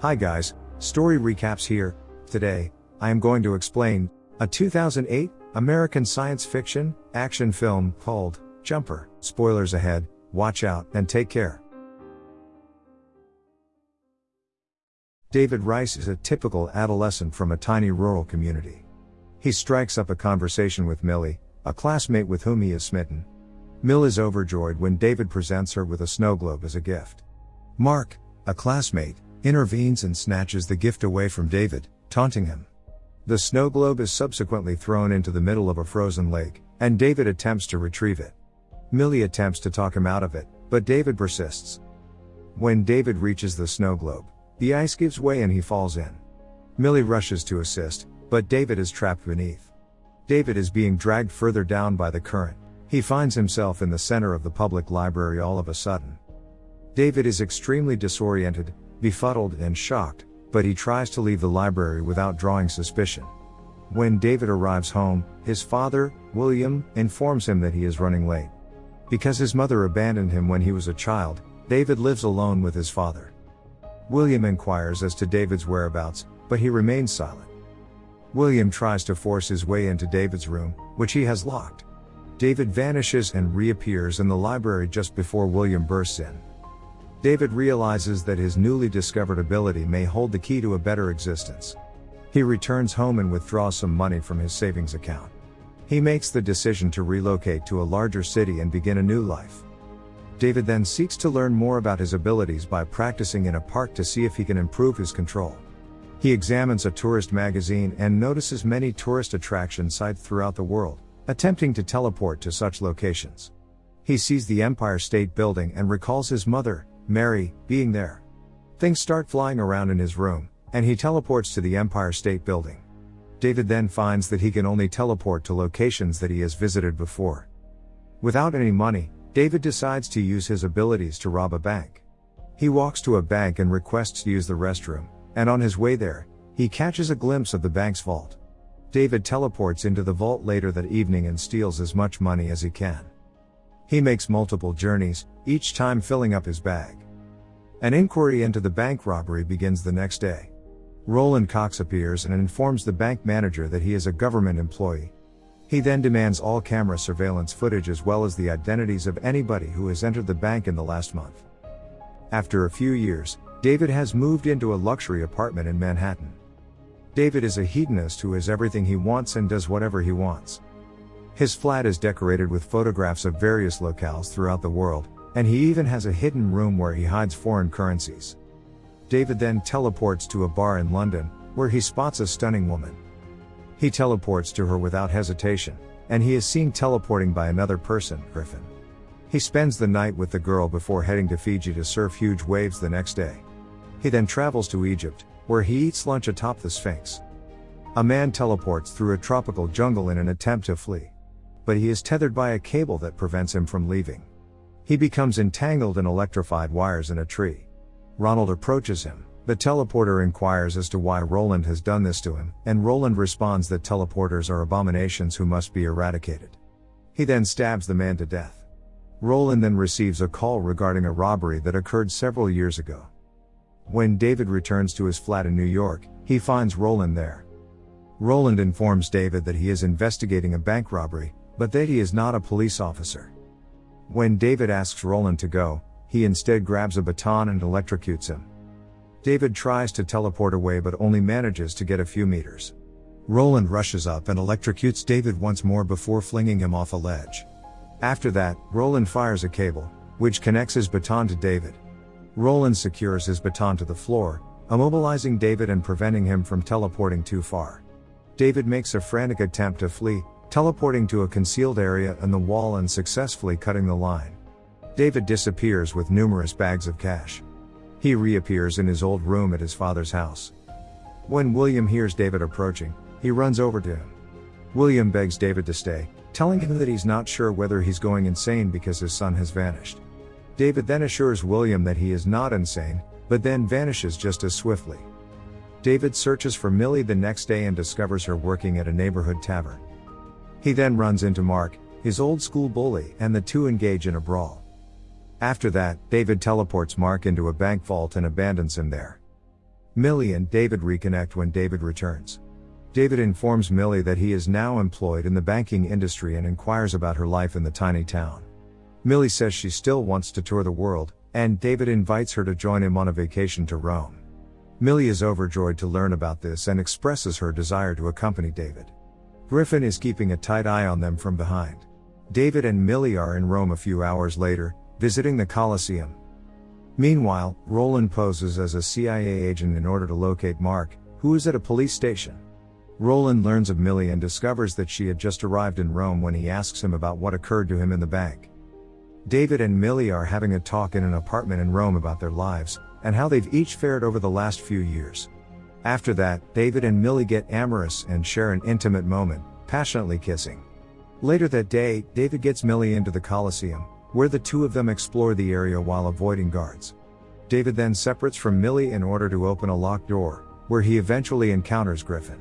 Hi guys, story recaps here. Today, I am going to explain a 2008 American science fiction action film called Jumper. Spoilers ahead, watch out and take care. David Rice is a typical adolescent from a tiny rural community. He strikes up a conversation with Millie, a classmate with whom he is smitten. Mill is overjoyed when David presents her with a snow globe as a gift. Mark, a classmate, intervenes and snatches the gift away from David, taunting him. The snow globe is subsequently thrown into the middle of a frozen lake, and David attempts to retrieve it. Millie attempts to talk him out of it, but David persists. When David reaches the snow globe, the ice gives way and he falls in. Millie rushes to assist, but David is trapped beneath. David is being dragged further down by the current. He finds himself in the center of the public library all of a sudden. David is extremely disoriented, befuddled, and shocked, but he tries to leave the library without drawing suspicion. When David arrives home, his father, William, informs him that he is running late. Because his mother abandoned him when he was a child, David lives alone with his father. William inquires as to David's whereabouts, but he remains silent. William tries to force his way into David's room, which he has locked. David vanishes and reappears in the library just before William bursts in. David realizes that his newly discovered ability may hold the key to a better existence. He returns home and withdraws some money from his savings account. He makes the decision to relocate to a larger city and begin a new life. David then seeks to learn more about his abilities by practicing in a park to see if he can improve his control. He examines a tourist magazine and notices many tourist attraction sites throughout the world attempting to teleport to such locations. He sees the Empire State Building and recalls his mother, Mary, being there. Things start flying around in his room, and he teleports to the Empire State Building. David then finds that he can only teleport to locations that he has visited before. Without any money, David decides to use his abilities to rob a bank. He walks to a bank and requests to use the restroom, and on his way there, he catches a glimpse of the bank's vault. David teleports into the vault later that evening and steals as much money as he can. He makes multiple journeys, each time filling up his bag. An inquiry into the bank robbery begins the next day. Roland Cox appears and informs the bank manager that he is a government employee. He then demands all camera surveillance footage as well as the identities of anybody who has entered the bank in the last month. After a few years, David has moved into a luxury apartment in Manhattan. David is a hedonist who has everything he wants and does whatever he wants. His flat is decorated with photographs of various locales throughout the world, and he even has a hidden room where he hides foreign currencies. David then teleports to a bar in London, where he spots a stunning woman. He teleports to her without hesitation, and he is seen teleporting by another person, Griffin. He spends the night with the girl before heading to Fiji to surf huge waves the next day. He then travels to Egypt, where he eats lunch atop the Sphinx. A man teleports through a tropical jungle in an attempt to flee. But he is tethered by a cable that prevents him from leaving. He becomes entangled in electrified wires in a tree. Roland approaches him. The teleporter inquires as to why Roland has done this to him, and Roland responds that teleporters are abominations who must be eradicated. He then stabs the man to death. Roland then receives a call regarding a robbery that occurred several years ago. When David returns to his flat in New York, he finds Roland there. Roland informs David that he is investigating a bank robbery, but that he is not a police officer. When David asks Roland to go, he instead grabs a baton and electrocutes him. David tries to teleport away but only manages to get a few meters. Roland rushes up and electrocutes David once more before flinging him off a ledge. After that, Roland fires a cable, which connects his baton to David. Roland secures his baton to the floor, immobilizing David and preventing him from teleporting too far. David makes a frantic attempt to flee, teleporting to a concealed area in the wall and successfully cutting the line. David disappears with numerous bags of cash. He reappears in his old room at his father's house. When William hears David approaching, he runs over to him. William begs David to stay, telling him that he's not sure whether he's going insane because his son has vanished. David then assures William that he is not insane, but then vanishes just as swiftly. David searches for Millie the next day and discovers her working at a neighborhood tavern. He then runs into Mark, his old school bully, and the two engage in a brawl. After that, David teleports Mark into a bank vault and abandons him there. Millie and David reconnect when David returns. David informs Millie that he is now employed in the banking industry and inquires about her life in the tiny town. Millie says she still wants to tour the world, and David invites her to join him on a vacation to Rome. Millie is overjoyed to learn about this and expresses her desire to accompany David. Griffin is keeping a tight eye on them from behind. David and Millie are in Rome a few hours later, visiting the Colosseum. Meanwhile, Roland poses as a CIA agent in order to locate Mark, who is at a police station. Roland learns of Millie and discovers that she had just arrived in Rome when he asks him about what occurred to him in the bank. David and Millie are having a talk in an apartment in Rome about their lives, and how they've each fared over the last few years. After that, David and Millie get amorous and share an intimate moment, passionately kissing. Later that day, David gets Millie into the Colosseum, where the two of them explore the area while avoiding guards. David then separates from Millie in order to open a locked door, where he eventually encounters Griffin.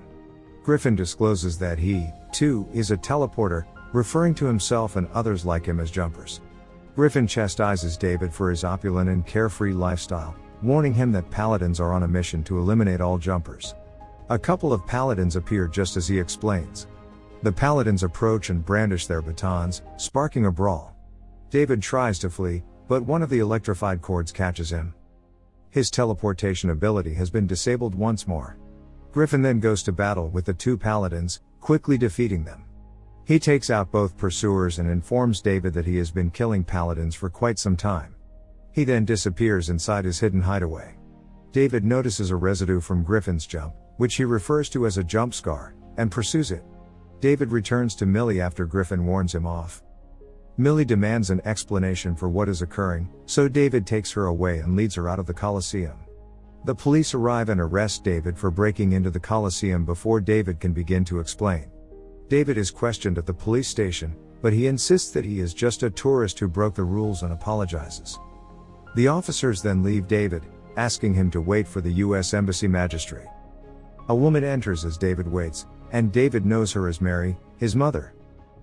Griffin discloses that he, too, is a teleporter, referring to himself and others like him as jumpers. Griffin chastises David for his opulent and carefree lifestyle, warning him that paladins are on a mission to eliminate all jumpers. A couple of paladins appear just as he explains. The paladins approach and brandish their batons, sparking a brawl. David tries to flee, but one of the electrified cords catches him. His teleportation ability has been disabled once more. Griffin then goes to battle with the two paladins, quickly defeating them. He takes out both pursuers and informs David that he has been killing paladins for quite some time. He then disappears inside his hidden hideaway. David notices a residue from Griffin's jump, which he refers to as a jump scar, and pursues it. David returns to Millie after Griffin warns him off. Millie demands an explanation for what is occurring, so David takes her away and leads her out of the Colosseum. The police arrive and arrest David for breaking into the Colosseum before David can begin to explain. David is questioned at the police station, but he insists that he is just a tourist who broke the rules and apologizes. The officers then leave David, asking him to wait for the US Embassy magistrate. A woman enters as David waits, and David knows her as Mary, his mother.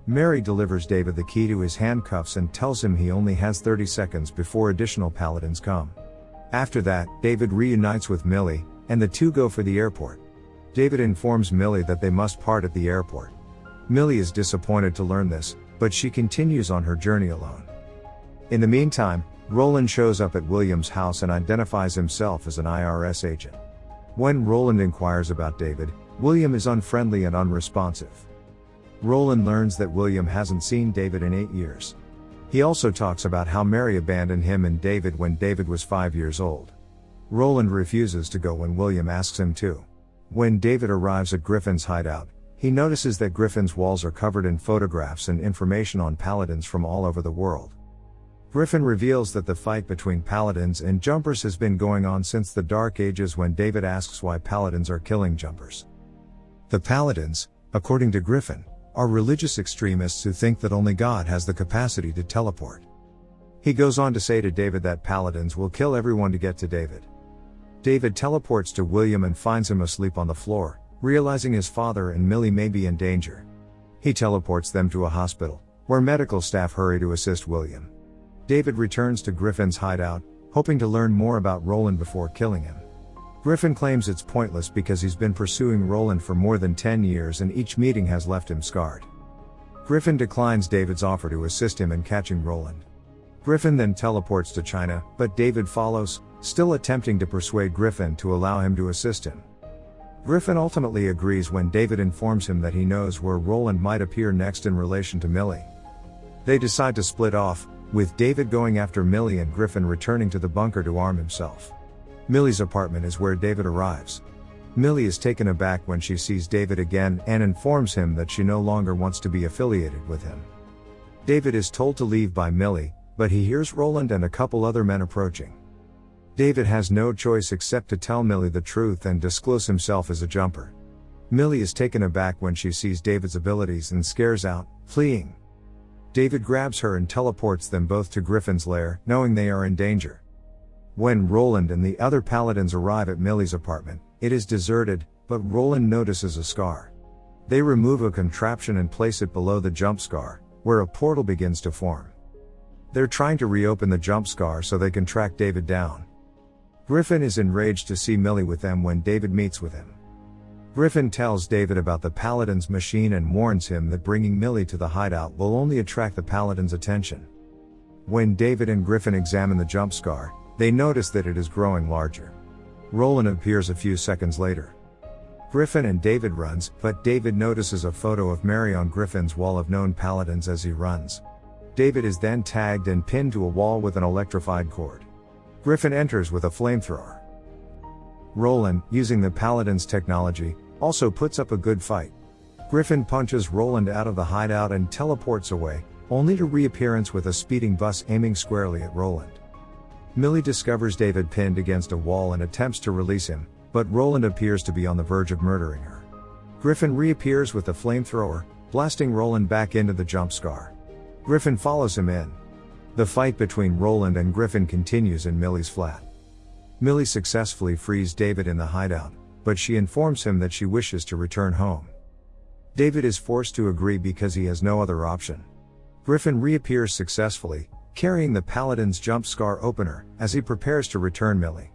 Mary delivers David the key to his handcuffs and tells him he only has 30 seconds before additional paladins come. After that, David reunites with Millie, and the two go for the airport. David informs Millie that they must part at the airport. Millie is disappointed to learn this, but she continues on her journey alone. In the meantime, Roland shows up at William's house and identifies himself as an IRS agent. When Roland inquires about David, William is unfriendly and unresponsive. Roland learns that William hasn't seen David in eight years. He also talks about how Mary abandoned him and David when David was five years old. Roland refuses to go when William asks him to. When David arrives at Griffin's hideout, he notices that Griffin's walls are covered in photographs and information on paladins from all over the world. Griffin reveals that the fight between paladins and jumpers has been going on since the Dark Ages when David asks why paladins are killing jumpers. The paladins, according to Griffin, are religious extremists who think that only God has the capacity to teleport. He goes on to say to David that paladins will kill everyone to get to David. David teleports to William and finds him asleep on the floor, realizing his father and Millie may be in danger. He teleports them to a hospital, where medical staff hurry to assist William. David returns to Griffin's hideout, hoping to learn more about Roland before killing him. Griffin claims it's pointless because he's been pursuing Roland for more than 10 years and each meeting has left him scarred. Griffin declines David's offer to assist him in catching Roland. Griffin then teleports to China, but David follows, still attempting to persuade Griffin to allow him to assist him. Griffin ultimately agrees when David informs him that he knows where Roland might appear next in relation to Millie. They decide to split off, with David going after Millie and Griffin returning to the bunker to arm himself. Millie's apartment is where David arrives. Millie is taken aback when she sees David again and informs him that she no longer wants to be affiliated with him. David is told to leave by Millie, but he hears Roland and a couple other men approaching. David has no choice except to tell Millie the truth and disclose himself as a jumper. Millie is taken aback when she sees David's abilities and scares out, fleeing. David grabs her and teleports them both to Griffin's lair, knowing they are in danger. When Roland and the other paladins arrive at Millie's apartment, it is deserted, but Roland notices a scar. They remove a contraption and place it below the jump scar, where a portal begins to form. They're trying to reopen the jump scar so they can track David down. Griffin is enraged to see Millie with them when David meets with him. Griffin tells David about the Paladin's machine and warns him that bringing Millie to the hideout will only attract the Paladin's attention. When David and Griffin examine the jump scar, they notice that it is growing larger. Roland appears a few seconds later. Griffin and David runs, but David notices a photo of Mary on Griffin's wall of known paladins as he runs. David is then tagged and pinned to a wall with an electrified cord. Griffin enters with a flamethrower. Roland, using the paladin's technology, also puts up a good fight. Griffin punches Roland out of the hideout and teleports away, only to reappearance with a speeding bus aiming squarely at Roland. Millie discovers David pinned against a wall and attempts to release him, but Roland appears to be on the verge of murdering her. Griffin reappears with a flamethrower, blasting Roland back into the jump scar. Griffin follows him in. The fight between Roland and Griffin continues in Millie's flat. Millie successfully frees David in the hideout, but she informs him that she wishes to return home. David is forced to agree because he has no other option. Griffin reappears successfully, carrying the Paladin's jump scar opener, as he prepares to return Millie.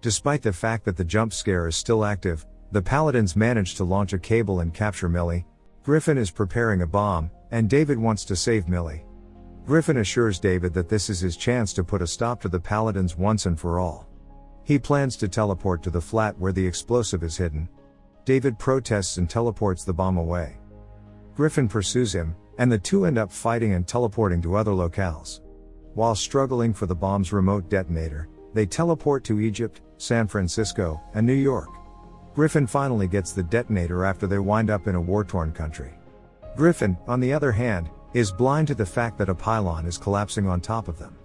Despite the fact that the jump scar is still active, the Paladins manage to launch a cable and capture Millie. Griffin is preparing a bomb, and David wants to save Millie. Griffin assures David that this is his chance to put a stop to the Paladins once and for all. He plans to teleport to the flat where the explosive is hidden. David protests and teleports the bomb away. Griffin pursues him, and the two end up fighting and teleporting to other locales. While struggling for the bomb's remote detonator, they teleport to Egypt, San Francisco, and New York. Griffin finally gets the detonator after they wind up in a war torn country. Griffin, on the other hand, is blind to the fact that a pylon is collapsing on top of them.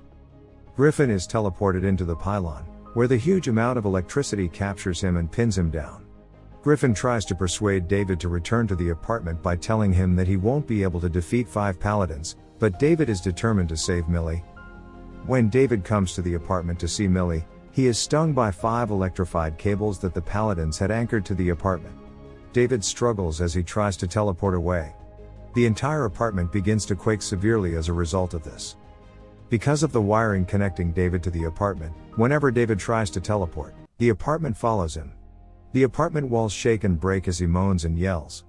Griffin is teleported into the pylon, where the huge amount of electricity captures him and pins him down. Griffin tries to persuade David to return to the apartment by telling him that he won't be able to defeat five paladins, but David is determined to save Millie. When David comes to the apartment to see Millie, he is stung by five electrified cables that the paladins had anchored to the apartment. David struggles as he tries to teleport away. The entire apartment begins to quake severely as a result of this. Because of the wiring connecting David to the apartment, whenever David tries to teleport, the apartment follows him. The apartment walls shake and break as he moans and yells.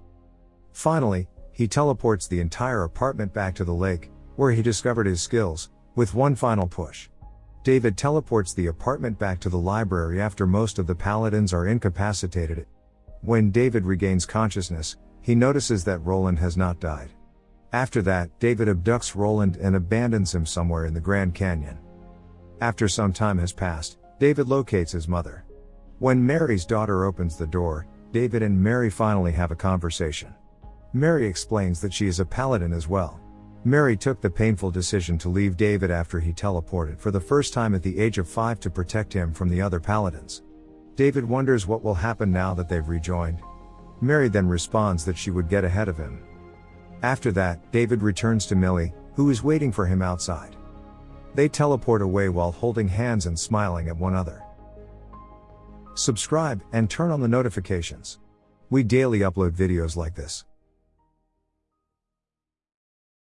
Finally, he teleports the entire apartment back to the lake, where he discovered his skills, with one final push. David teleports the apartment back to the library after most of the paladins are incapacitated. When David regains consciousness, he notices that Roland has not died. After that, David abducts Roland and abandons him somewhere in the Grand Canyon. After some time has passed, David locates his mother. When Mary's daughter opens the door, David and Mary finally have a conversation. Mary explains that she is a paladin as well. Mary took the painful decision to leave David after he teleported for the first time at the age of 5 to protect him from the other paladins. David wonders what will happen now that they've rejoined. Mary then responds that she would get ahead of him. After that, David returns to Millie, who is waiting for him outside. They teleport away while holding hands and smiling at one another. Subscribe and turn on the notifications. We daily upload videos like this.